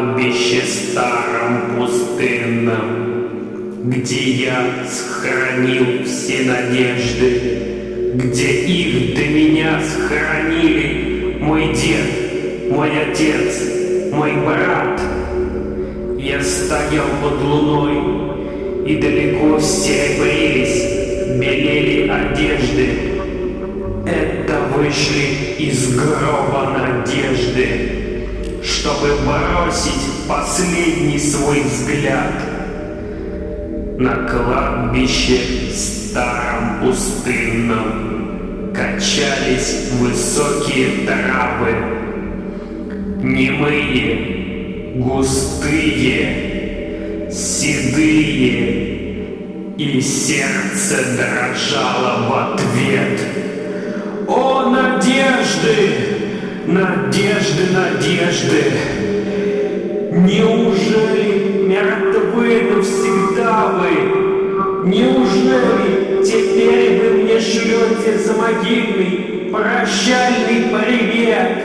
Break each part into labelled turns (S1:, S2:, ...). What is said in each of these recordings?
S1: кладбище старом пустынном, Где я сохранил все надежды, Где их до меня сохранили мой дед, мой отец, мой брат. Я стоял под луной, и далеко серебрились, белели одежды, это вышли из гроба надежды, чтобы бросить последний свой взгляд на кладбище старом пустынном качались высокие травы, немые, густые, седые, и сердце дрожало в ответ. О, надежды! Надежды, надежды! Неужели мертвы навсегда вы? Неужели теперь вы мне шлете за могильный прощальный привет?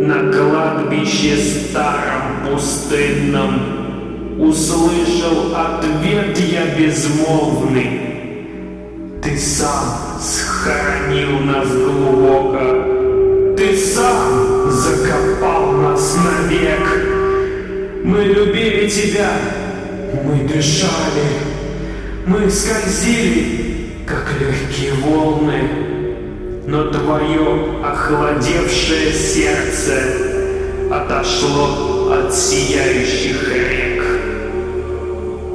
S1: На кладбище старом пустынном Услышал ответ я безмолвный. Ты сам схоронил нас глубоко, Мы любили тебя, мы дышали, Мы скользили, как легкие волны, Но твое охладевшее сердце Отошло от сияющих рек.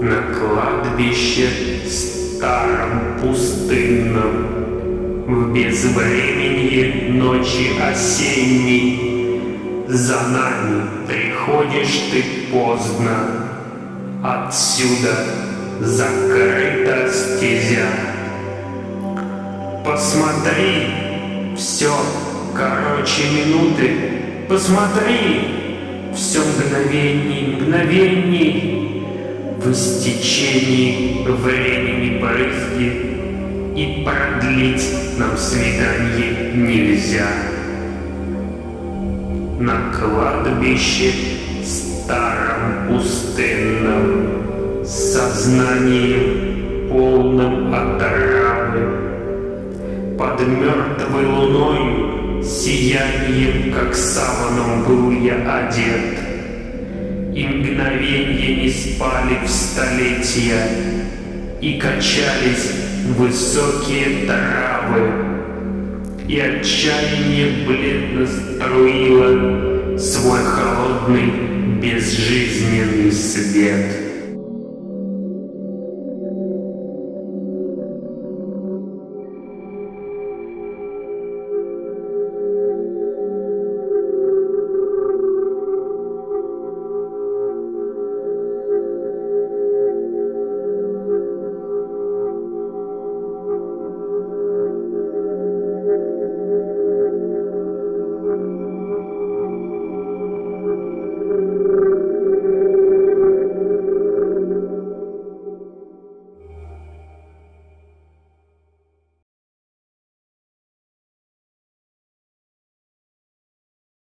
S1: На кладбище старом пустынном, В безвременье ночи осенней, За нами приходишь ты поздно, Отсюда закрыта стезя. Посмотри, все короче минуты, Посмотри, все мгновений, мгновений, в истечении времени брызги и продлить нам свидание нельзя. На кладбище старом пустынном сознанием полным отравы под мертвой луной сиянием, как саваном был я одет. И мгновенье не спали в столетия, и качались высокие травы, и отчаяние бледно струило свой холодный безжизненный свет.